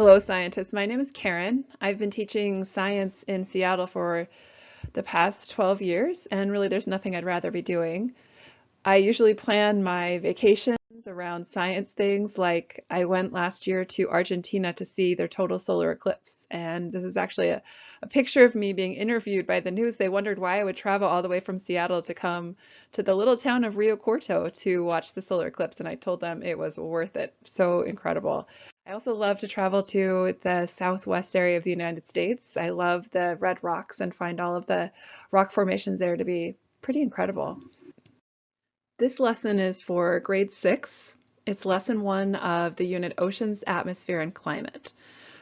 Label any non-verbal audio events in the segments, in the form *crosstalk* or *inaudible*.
Hello, scientists. My name is Karen. I've been teaching science in Seattle for the past 12 years, and really there's nothing I'd rather be doing. I usually plan my vacations around science things, like I went last year to Argentina to see their total solar eclipse, and this is actually a, a picture of me being interviewed by the news. They wondered why I would travel all the way from Seattle to come to the little town of Rio Cuarto to watch the solar eclipse, and I told them it was worth it. So incredible. I also love to travel to the southwest area of the United States. I love the red rocks and find all of the rock formations there to be pretty incredible. This lesson is for grade six. It's lesson one of the unit Oceans, Atmosphere, and Climate.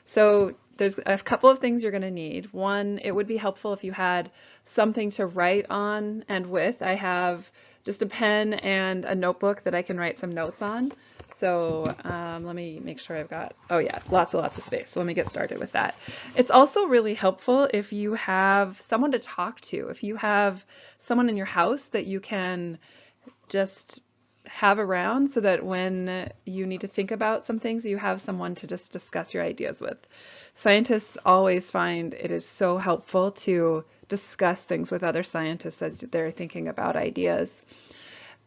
So there's a couple of things you're going to need. One, it would be helpful if you had something to write on and with. I have just a pen and a notebook that I can write some notes on. So um, let me make sure I've got, oh yeah, lots and lots of space. So let me get started with that. It's also really helpful if you have someone to talk to, if you have someone in your house that you can just have around so that when you need to think about some things, you have someone to just discuss your ideas with. Scientists always find it is so helpful to discuss things with other scientists as they're thinking about ideas.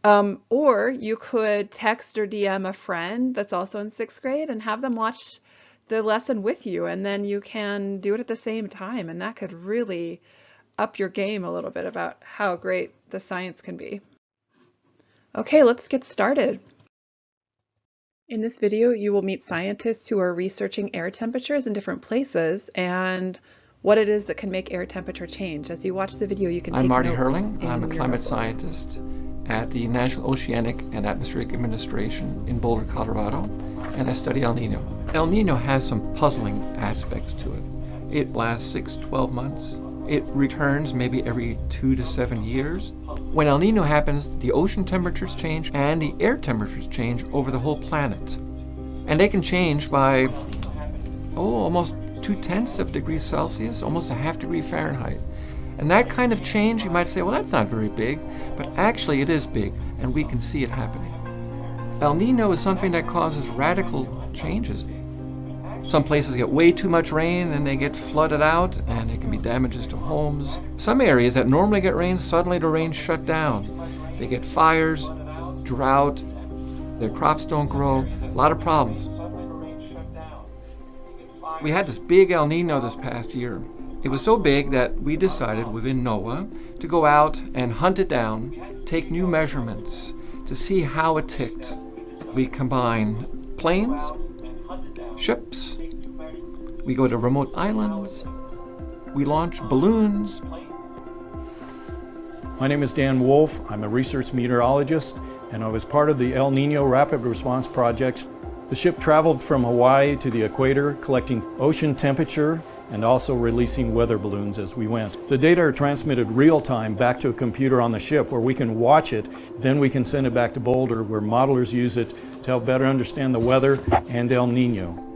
Um, or you could text or DM a friend that's also in sixth grade and have them watch the lesson with you and then you can do it at the same time and that could really up your game a little bit about how great the science can be. Okay, let's get started. In this video, you will meet scientists who are researching air temperatures in different places and what it is that can make air temperature change. As you watch the video, you can I'm Marty notes Hoerling. I'm a climate notebook. scientist at the National Oceanic and Atmospheric Administration in Boulder, Colorado, and I study El Nino. El Nino has some puzzling aspects to it. It lasts 6, 12 months. It returns maybe every two to seven years. When El Nino happens, the ocean temperatures change and the air temperatures change over the whole planet. And they can change by, oh, almost two-tenths of degrees Celsius, almost a half degree Fahrenheit. And that kind of change, you might say, well, that's not very big, but actually it is big, and we can see it happening. El Nino is something that causes radical changes. Some places get way too much rain and they get flooded out, and it can be damages to homes. Some areas that normally get rain, suddenly the rain shut down. They get fires, drought, their crops don't grow, a lot of problems. We had this big El Nino this past year. It was so big that we decided within NOAA to go out and hunt it down, take new measurements to see how it ticked. We combine planes, ships, we go to remote islands, we launch balloons. My name is Dan Wolfe. I'm a research meteorologist and I was part of the El Nino Rapid Response Project. The ship traveled from Hawaii to the equator collecting ocean temperature and also releasing weather balloons as we went. The data are transmitted real time back to a computer on the ship where we can watch it, then we can send it back to Boulder where modelers use it to help better understand the weather and El Nino.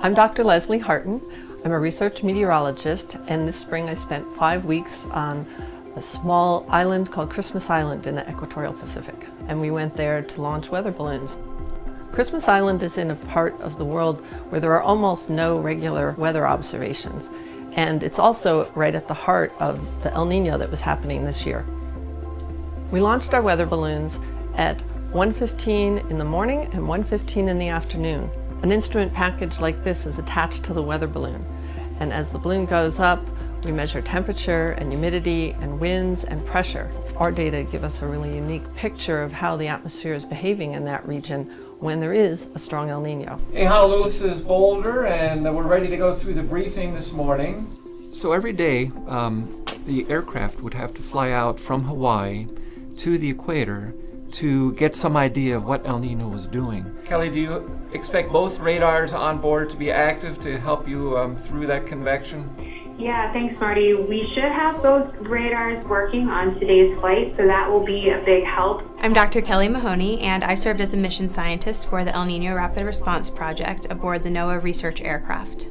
I'm Dr. Leslie Hartten. I'm a research meteorologist, and this spring I spent five weeks on a small island called Christmas Island in the equatorial Pacific. And we went there to launch weather balloons. Christmas Island is in a part of the world where there are almost no regular weather observations. And it's also right at the heart of the El Nino that was happening this year. We launched our weather balloons at 1.15 in the morning and 1.15 in the afternoon. An instrument package like this is attached to the weather balloon. And as the balloon goes up, we measure temperature and humidity and winds and pressure. Our data give us a really unique picture of how the atmosphere is behaving in that region when there is a strong El Nino. Hey, Honolulu, this is Boulder, and we're ready to go through the briefing this morning. So every day, um, the aircraft would have to fly out from Hawaii to the equator to get some idea of what El Nino was doing. Kelly, do you expect both radars on board to be active to help you um, through that convection? Yeah, thanks, Marty. We should have both radars working on today's flight, so that will be a big help. I'm Dr. Kelly Mahoney, and I served as a mission scientist for the El Nino Rapid Response Project aboard the NOAA research aircraft.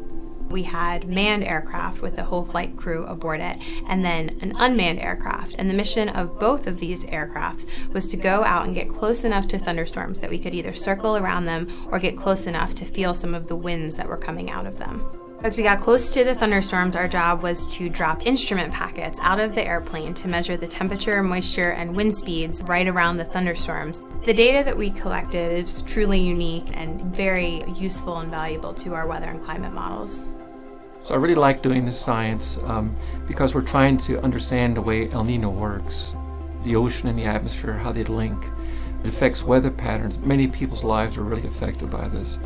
We had manned aircraft with the whole flight crew aboard it, and then an unmanned aircraft. And the mission of both of these aircrafts was to go out and get close enough to thunderstorms that we could either circle around them or get close enough to feel some of the winds that were coming out of them. As we got close to the thunderstorms, our job was to drop instrument packets out of the airplane to measure the temperature, moisture, and wind speeds right around the thunderstorms. The data that we collected is truly unique and very useful and valuable to our weather and climate models. So I really like doing this science um, because we're trying to understand the way El Nino works. The ocean and the atmosphere, how they link. It affects weather patterns. Many people's lives are really affected by this.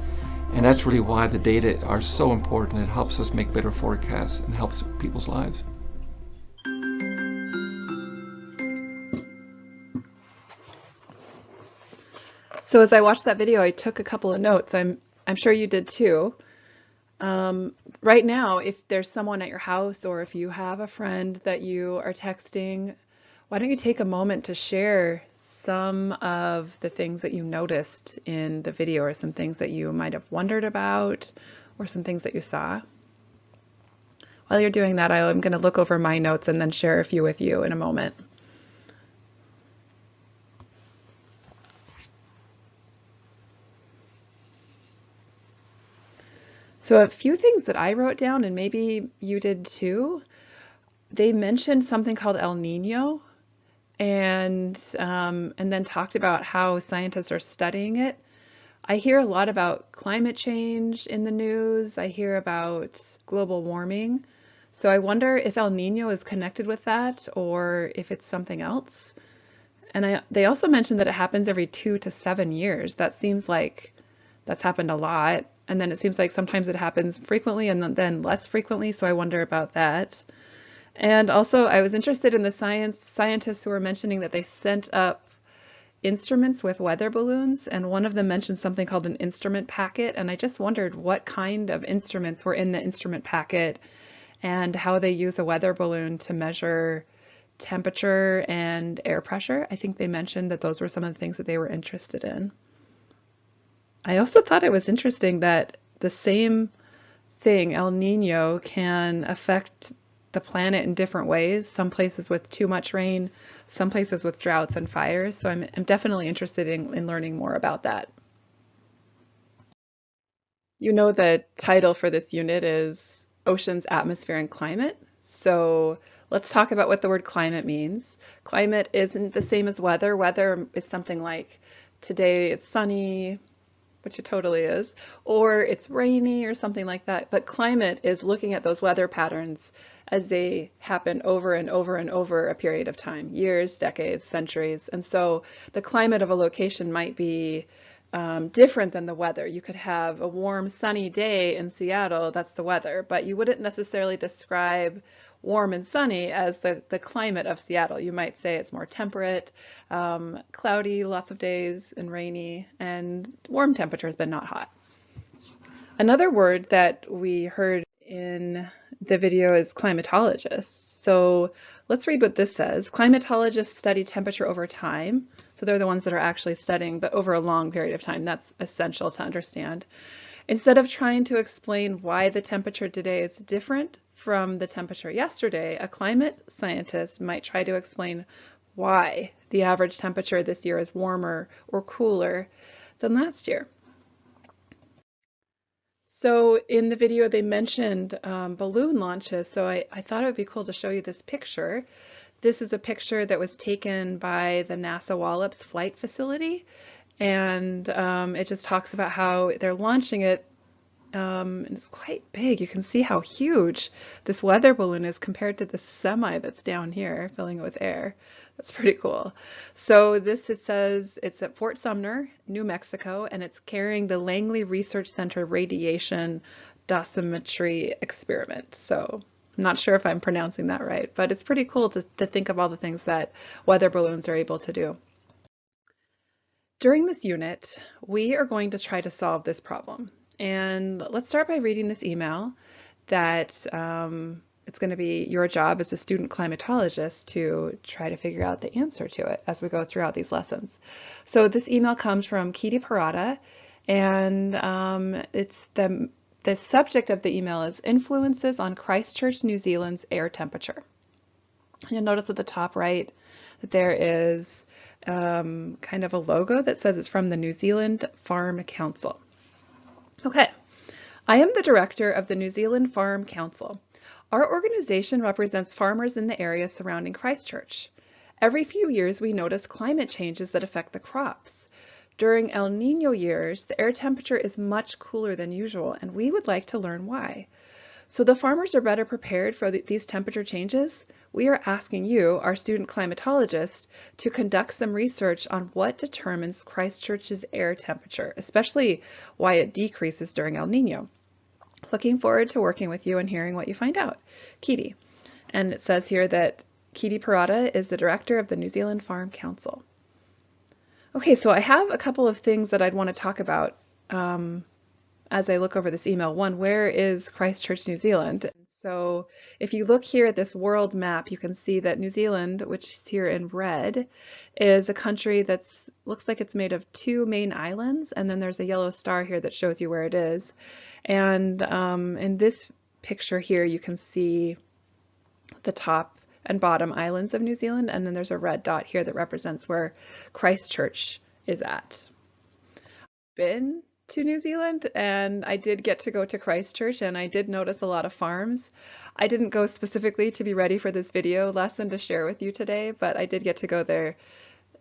And that's really why the data are so important. It helps us make better forecasts and helps people's lives. So as I watched that video, I took a couple of notes. I'm I'm sure you did too. Um, right now, if there's someone at your house or if you have a friend that you are texting, why don't you take a moment to share some of the things that you noticed in the video or some things that you might have wondered about or some things that you saw. While you're doing that, I'm going to look over my notes and then share a few with you in a moment. So a few things that I wrote down, and maybe you did too, they mentioned something called El Nino, and um, and then talked about how scientists are studying it. I hear a lot about climate change in the news. I hear about global warming. So I wonder if El Nino is connected with that or if it's something else. And I, they also mentioned that it happens every two to seven years. That seems like that's happened a lot. And then it seems like sometimes it happens frequently and then less frequently. So I wonder about that. And also, I was interested in the science scientists who were mentioning that they sent up instruments with weather balloons, and one of them mentioned something called an instrument packet, and I just wondered what kind of instruments were in the instrument packet and how they use a weather balloon to measure temperature and air pressure. I think they mentioned that those were some of the things that they were interested in. I also thought it was interesting that the same thing, El Nino, can affect the planet in different ways, some places with too much rain, some places with droughts and fires. So I'm, I'm definitely interested in, in learning more about that. You know the title for this unit is Oceans, Atmosphere, and Climate. So let's talk about what the word climate means. Climate isn't the same as weather. Weather is something like today it's sunny, which it totally is, or it's rainy or something like that. But climate is looking at those weather patterns as they happen over and over and over a period of time, years, decades, centuries. And so the climate of a location might be um, different than the weather. You could have a warm, sunny day in Seattle, that's the weather, but you wouldn't necessarily describe warm and sunny as the, the climate of Seattle. You might say it's more temperate, um, cloudy, lots of days, and rainy, and warm temperatures, but not hot. Another word that we heard in the video is climatologists. So let's read what this says. Climatologists study temperature over time. So they're the ones that are actually studying, but over a long period of time. That's essential to understand. Instead of trying to explain why the temperature today is different from the temperature yesterday, a climate scientist might try to explain why the average temperature this year is warmer or cooler than last year. So in the video, they mentioned um, balloon launches. So I, I thought it would be cool to show you this picture. This is a picture that was taken by the NASA Wallops flight facility. And um, it just talks about how they're launching it um, and it's quite big. You can see how huge this weather balloon is compared to the semi that's down here, filling it with air. That's pretty cool. So this, it says, it's at Fort Sumner, New Mexico, and it's carrying the Langley Research Center Radiation Dosimetry Experiment. So I'm not sure if I'm pronouncing that right, but it's pretty cool to, to think of all the things that weather balloons are able to do. During this unit, we are going to try to solve this problem. And let's start by reading this email that um, it's going to be your job as a student climatologist to try to figure out the answer to it as we go throughout these lessons. So this email comes from Kitty Parada, and um, it's the the subject of the email is Influences on Christchurch, New Zealand's Air Temperature. And You'll notice at the top right that there is um, kind of a logo that says it's from the New Zealand Farm Council. Okay, I am the director of the New Zealand Farm Council. Our organization represents farmers in the area surrounding Christchurch. Every few years we notice climate changes that affect the crops. During El Nino years, the air temperature is much cooler than usual, and we would like to learn why. So the farmers are better prepared for the, these temperature changes? We are asking you, our student climatologist, to conduct some research on what determines Christchurch's air temperature, especially why it decreases during El Nino. Looking forward to working with you and hearing what you find out. Kitty. And it says here that Kitty Parada is the director of the New Zealand Farm Council. Okay, so I have a couple of things that I'd want to talk about um, as I look over this email. One, where is Christchurch, New Zealand? So if you look here at this world map, you can see that New Zealand, which is here in red, is a country that's looks like it's made of two main islands, and then there's a yellow star here that shows you where it is. And um, in this picture here, you can see the top and bottom islands of New Zealand, and then there's a red dot here that represents where Christchurch is at. Been to New Zealand and I did get to go to Christchurch and I did notice a lot of farms. I didn't go specifically to be ready for this video lesson to share with you today, but I did get to go there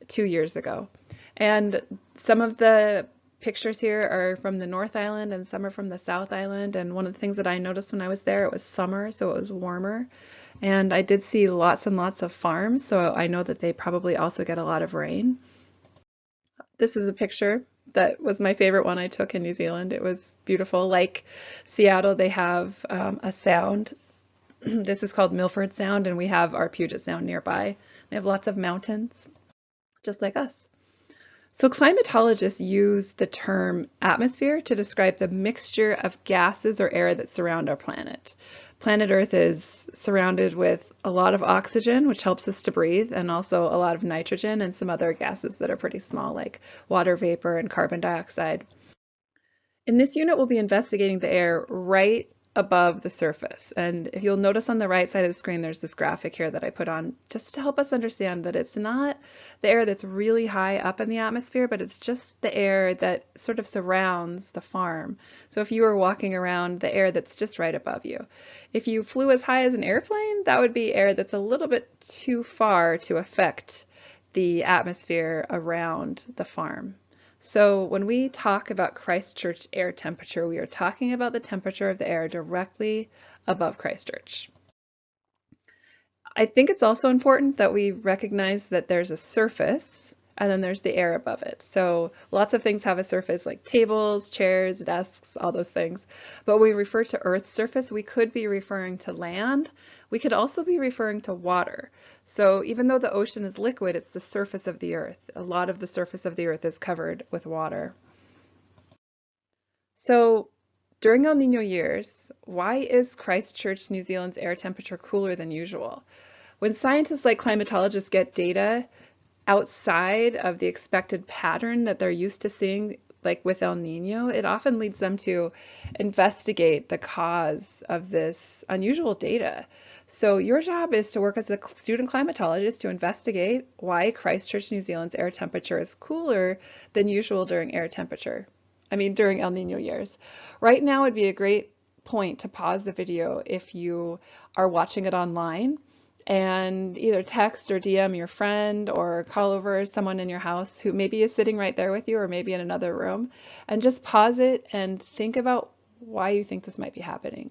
two years ago. And some of the pictures here are from the North Island and some are from the South Island. And one of the things that I noticed when I was there, it was summer, so it was warmer. And I did see lots and lots of farms, so I know that they probably also get a lot of rain. This is a picture that was my favorite one I took in New Zealand. It was beautiful. Like Seattle, they have um, a sound. *clears throat* this is called Milford Sound, and we have our Puget Sound nearby. They have lots of mountains, just like us. So climatologists use the term atmosphere to describe the mixture of gases or air that surround our planet. Planet Earth is surrounded with a lot of oxygen, which helps us to breathe, and also a lot of nitrogen and some other gases that are pretty small, like water vapor and carbon dioxide. In this unit, we'll be investigating the air right above the surface. And if you'll notice on the right side of the screen, there's this graphic here that I put on just to help us understand that it's not the air that's really high up in the atmosphere, but it's just the air that sort of surrounds the farm. So if you were walking around the air that's just right above you. If you flew as high as an airplane, that would be air that's a little bit too far to affect the atmosphere around the farm. So when we talk about Christchurch air temperature, we are talking about the temperature of the air directly above Christchurch. I think it's also important that we recognize that there's a surface and then there's the air above it. So lots of things have a surface like tables, chairs, desks, all those things. But when we refer to Earth's surface, we could be referring to land. We could also be referring to water. So even though the ocean is liquid, it's the surface of the Earth. A lot of the surface of the Earth is covered with water. So during El Nino years, why is Christchurch, New Zealand's air temperature cooler than usual? When scientists like climatologists get data outside of the expected pattern that they're used to seeing, like with El Nino, it often leads them to investigate the cause of this unusual data. So your job is to work as a student climatologist to investigate why Christchurch, New Zealand's air temperature is cooler than usual during air temperature. I mean, during El Nino years. Right now would be a great point to pause the video if you are watching it online and either text or DM your friend or call over someone in your house who maybe is sitting right there with you or maybe in another room and just pause it and think about why you think this might be happening.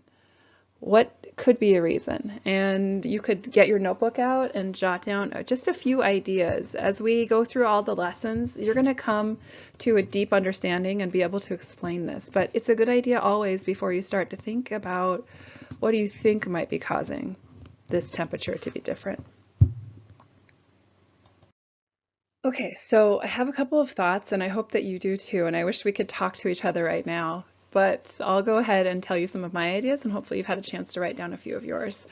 What could be a reason? And you could get your notebook out and jot down just a few ideas. As we go through all the lessons, you're going to come to a deep understanding and be able to explain this. But it's a good idea always before you start to think about what do you think might be causing this temperature to be different. Okay, so I have a couple of thoughts and I hope that you do too, and I wish we could talk to each other right now, but I'll go ahead and tell you some of my ideas and hopefully you've had a chance to write down a few of yours.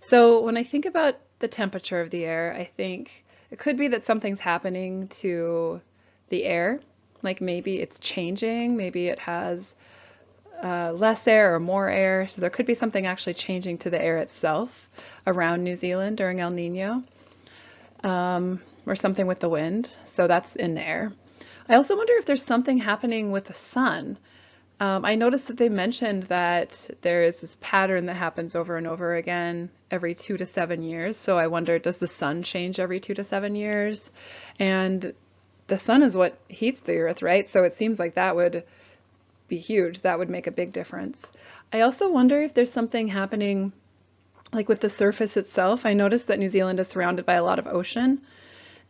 So when I think about the temperature of the air, I think it could be that something's happening to the air, like maybe it's changing, maybe it has uh, less air or more air. So there could be something actually changing to the air itself around New Zealand during El Nino um, or something with the wind. So that's in there. I also wonder if there's something happening with the sun. Um, I noticed that they mentioned that there is this pattern that happens over and over again every two to seven years. So I wonder, does the sun change every two to seven years? And the sun is what heats the earth, right? So it seems like that would be huge. That would make a big difference. I also wonder if there's something happening like with the surface itself. I noticed that New Zealand is surrounded by a lot of ocean.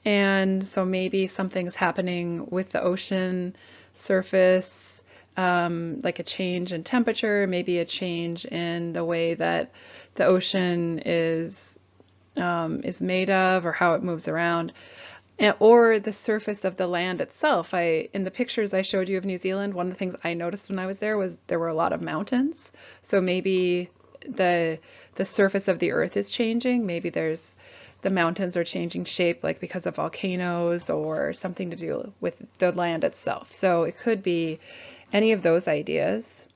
And so maybe something's happening with the ocean surface, um, like a change in temperature, maybe a change in the way that the ocean is um, is made of or how it moves around. And, or the surface of the land itself. I in the pictures I showed you of New Zealand, one of the things I noticed when I was there was there were a lot of mountains. So maybe the the surface of the earth is changing. Maybe there's the mountains are changing shape like because of volcanoes or something to do with the land itself. So it could be any of those ideas.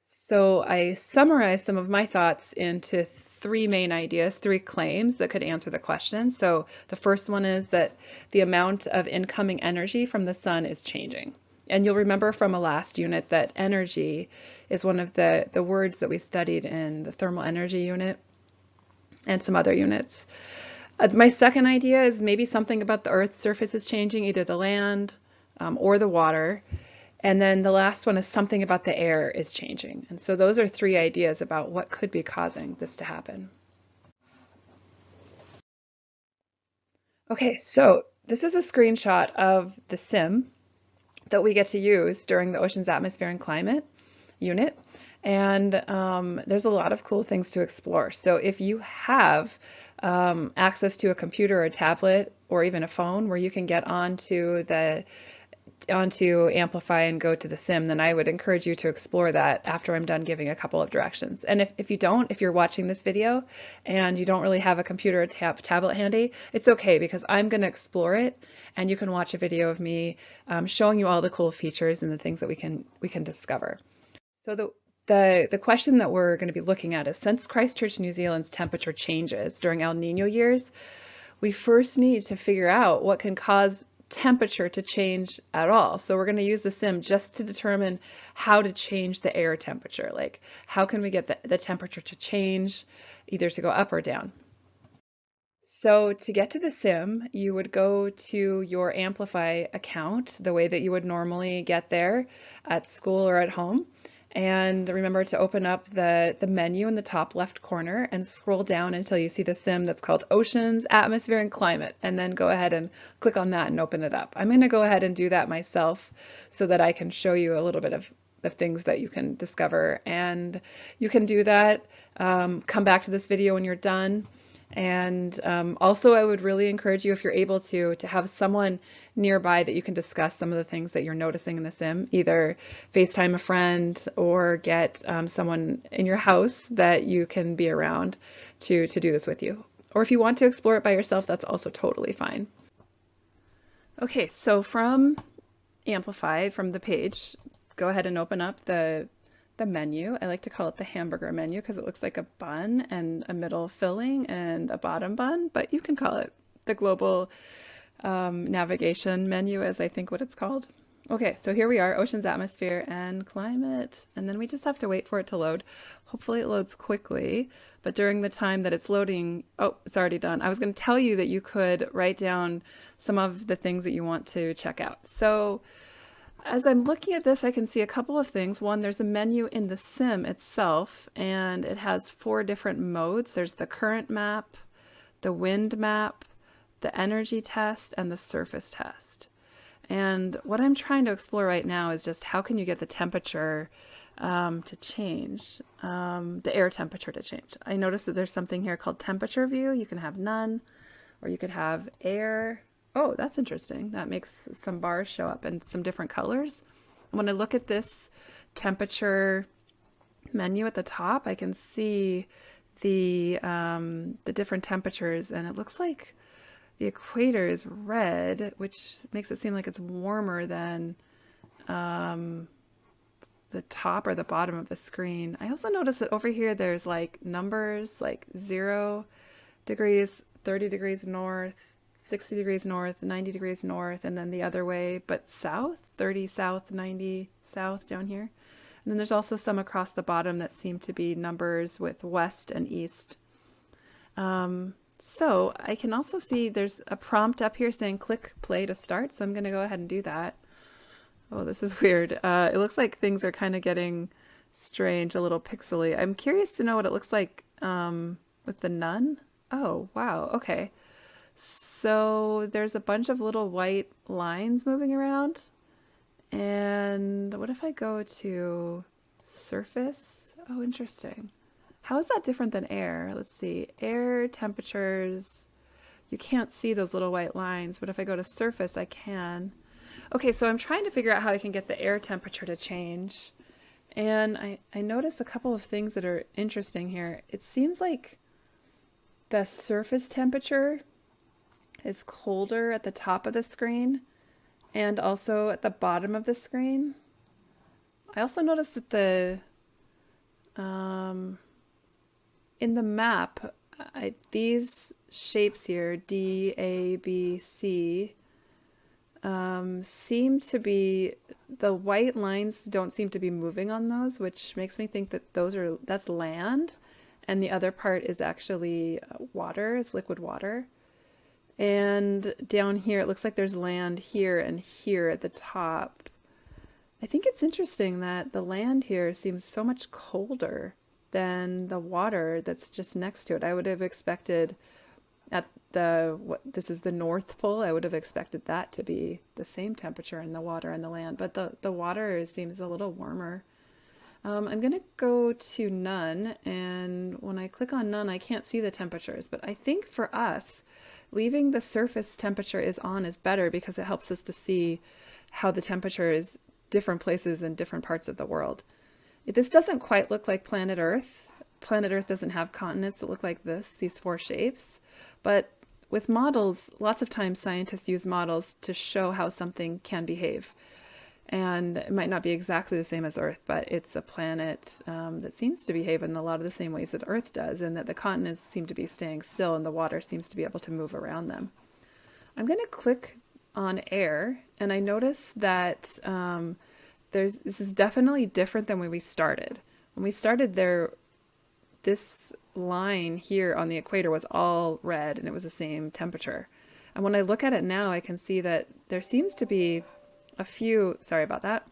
So I summarized some of my thoughts into three main ideas, three claims that could answer the question. So the first one is that the amount of incoming energy from the sun is changing. And you'll remember from a last unit that energy is one of the, the words that we studied in the thermal energy unit and some other units. Uh, my second idea is maybe something about the Earth's surface is changing, either the land um, or the water. And then the last one is something about the air is changing. And so those are three ideas about what could be causing this to happen. Okay, so this is a screenshot of the sim that we get to use during the Ocean's Atmosphere and Climate unit. And um, there's a lot of cool things to explore. So if you have um, access to a computer or a tablet or even a phone where you can get onto the onto Amplify and go to the sim, then I would encourage you to explore that after I'm done giving a couple of directions. And if, if you don't, if you're watching this video and you don't really have a computer or tab tablet handy, it's okay because I'm going to explore it and you can watch a video of me um, showing you all the cool features and the things that we can we can discover. So the the, the question that we're going to be looking at is since Christchurch, New Zealand's temperature changes during El Nino years, we first need to figure out what can cause temperature to change at all. So we're going to use the sim just to determine how to change the air temperature. Like how can we get the, the temperature to change either to go up or down. So to get to the sim, you would go to your Amplify account the way that you would normally get there at school or at home. And remember to open up the, the menu in the top left corner and scroll down until you see the sim that's called Oceans, Atmosphere, and Climate. And then go ahead and click on that and open it up. I'm going to go ahead and do that myself so that I can show you a little bit of the things that you can discover. And you can do that. Um, come back to this video when you're done. And um, also, I would really encourage you, if you're able to, to have someone nearby that you can discuss some of the things that you're noticing in the sim. Either FaceTime a friend or get um, someone in your house that you can be around to, to do this with you. Or if you want to explore it by yourself, that's also totally fine. Okay, so from Amplify, from the page, go ahead and open up the the menu. I like to call it the hamburger menu because it looks like a bun and a middle filling and a bottom bun, but you can call it the global um, navigation menu as I think what it's called. Okay, so here we are, oceans, atmosphere, and climate. And then we just have to wait for it to load. Hopefully it loads quickly, but during the time that it's loading, oh, it's already done. I was gonna tell you that you could write down some of the things that you want to check out. So as I'm looking at this, I can see a couple of things. One, there's a menu in the sim itself, and it has four different modes. There's the current map, the wind map, the energy test, and the surface test. And what I'm trying to explore right now is just how can you get the temperature um, to change, um, the air temperature to change. I noticed that there's something here called temperature view. You can have none, or you could have air Oh, that's interesting. That makes some bars show up in some different colors. When I look at this temperature menu at the top, I can see the um, the different temperatures and it looks like the equator is red, which makes it seem like it's warmer than um, the top or the bottom of the screen. I also noticed that over here there's like numbers like 0 degrees, 30 degrees north, 60 degrees north, 90 degrees north, and then the other way, but south, 30 south, 90 south down here. And then there's also some across the bottom that seem to be numbers with west and east. Um, so I can also see there's a prompt up here saying click play to start. So I'm going to go ahead and do that. Oh, this is *laughs* weird. Uh, it looks like things are kind of getting strange, a little pixely. I'm curious to know what it looks like um, with the nun. Oh, wow. Okay. So there's a bunch of little white lines moving around. And what if I go to surface? Oh, interesting. How is that different than air? Let's see. Air temperatures, you can't see those little white lines, but if I go to surface, I can. Okay, so I'm trying to figure out how I can get the air temperature to change. And I, I notice a couple of things that are interesting here. It seems like the surface temperature is colder at the top of the screen and also at the bottom of the screen. I also noticed that the um, in the map, I, these shapes here, D, A, B, C, um, seem to be, the white lines don't seem to be moving on those, which makes me think that those are, that's land, and the other part is actually uh, water, is liquid water. And down here, it looks like there's land here and here at the top. I think it's interesting that the land here seems so much colder than the water that's just next to it. I would have expected at the, what this is the North Pole, I would have expected that to be the same temperature in the water and the land, but the, the water seems a little warmer. Um, I'm going to go to none, and when I click on none, I can't see the temperatures, but I think for us, leaving the surface temperature is on is better because it helps us to see how the temperature is different places in different parts of the world. This doesn't quite look like planet Earth. Planet Earth doesn't have continents that look like this, these four shapes. But with models, lots of times scientists use models to show how something can behave. And it might not be exactly the same as Earth, but it's a planet um, that seems to behave in a lot of the same ways that Earth does, and that the continents seem to be staying still and the water seems to be able to move around them. I'm going to click on air, and I notice that um, there's this is definitely different than when we started. When we started there, this line here on the equator was all red and it was the same temperature. And when I look at it now, I can see that there seems to be a few, sorry about that,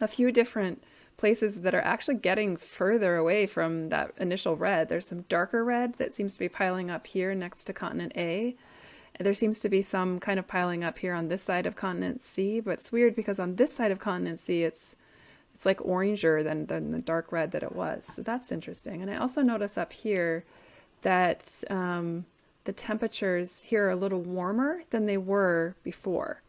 a few different places that are actually getting further away from that initial red. There's some darker red that seems to be piling up here next to continent A. And there seems to be some kind of piling up here on this side of continent C, but it's weird because on this side of continent C, it's it's like oranger than, than the dark red that it was. So that's interesting. And I also notice up here that um, the temperatures here are a little warmer than they were before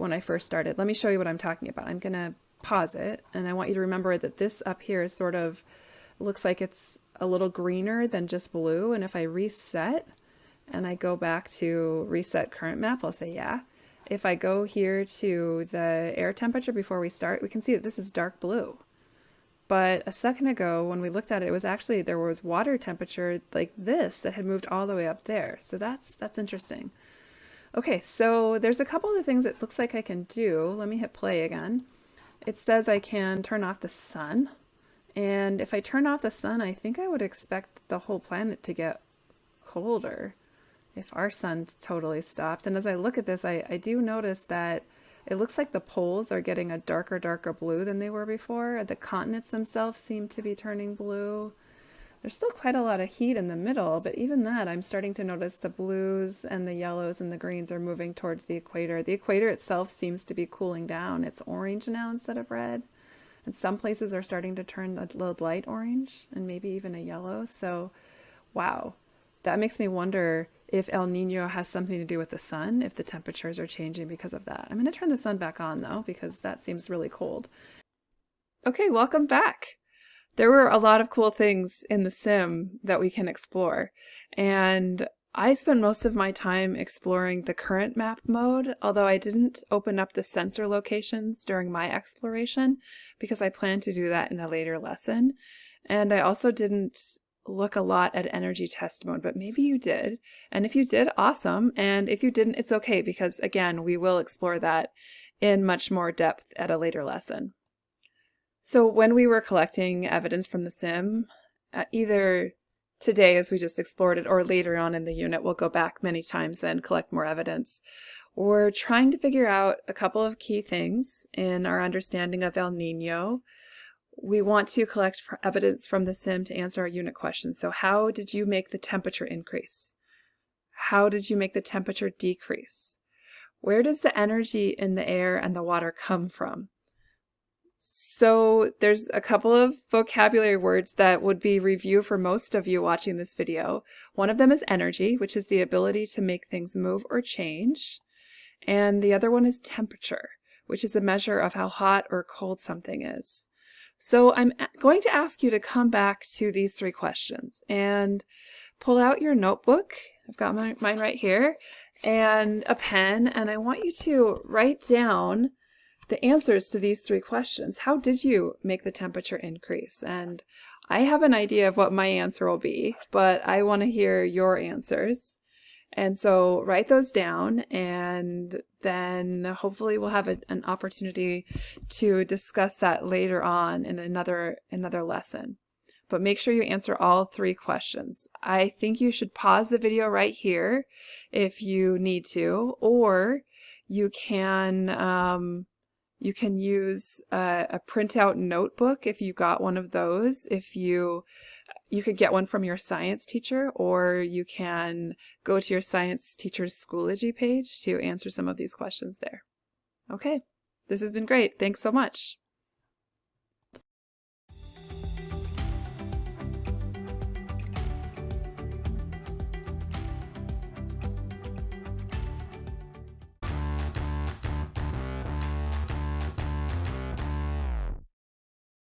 when I first started. Let me show you what I'm talking about. I'm going to pause it, and I want you to remember that this up here is sort of, looks like it's a little greener than just blue, and if I reset, and I go back to reset current map, I'll say yeah. If I go here to the air temperature before we start, we can see that this is dark blue. But a second ago, when we looked at it, it was actually, there was water temperature like this that had moved all the way up there. So that's, that's interesting. Okay, so there's a couple of things it looks like I can do. Let me hit play again. It says I can turn off the sun. And if I turn off the sun, I think I would expect the whole planet to get colder if our sun totally stopped. And as I look at this, I, I do notice that it looks like the poles are getting a darker, darker blue than they were before. The continents themselves seem to be turning blue. There's still quite a lot of heat in the middle, but even that, I'm starting to notice the blues and the yellows and the greens are moving towards the equator. The equator itself seems to be cooling down. It's orange now instead of red. And some places are starting to turn a little light orange and maybe even a yellow. So, wow, that makes me wonder if El Nino has something to do with the sun, if the temperatures are changing because of that. I'm going to turn the sun back on though, because that seems really cold. Okay, welcome back. There were a lot of cool things in the sim that we can explore. And I spent most of my time exploring the current map mode, although I didn't open up the sensor locations during my exploration because I plan to do that in a later lesson. And I also didn't look a lot at energy test mode, but maybe you did. And if you did, awesome. And if you didn't, it's okay because again, we will explore that in much more depth at a later lesson. So when we were collecting evidence from the sim, uh, either today as we just explored it or later on in the unit, we'll go back many times and collect more evidence. We're trying to figure out a couple of key things in our understanding of El Nino. We want to collect evidence from the sim to answer our unit questions. So how did you make the temperature increase? How did you make the temperature decrease? Where does the energy in the air and the water come from? So there's a couple of vocabulary words that would be review for most of you watching this video. One of them is energy, which is the ability to make things move or change. And the other one is temperature, which is a measure of how hot or cold something is. So I'm going to ask you to come back to these three questions and pull out your notebook. I've got my, mine right here and a pen and I want you to write down the answers to these three questions. How did you make the temperature increase? And I have an idea of what my answer will be, but I want to hear your answers. And so write those down and then hopefully we'll have a, an opportunity to discuss that later on in another another lesson. But make sure you answer all three questions. I think you should pause the video right here if you need to, or you can um, you can use a, a printout notebook if you got one of those. If you you could get one from your science teacher, or you can go to your science teacher's Schoology page to answer some of these questions there. Okay, this has been great. Thanks so much.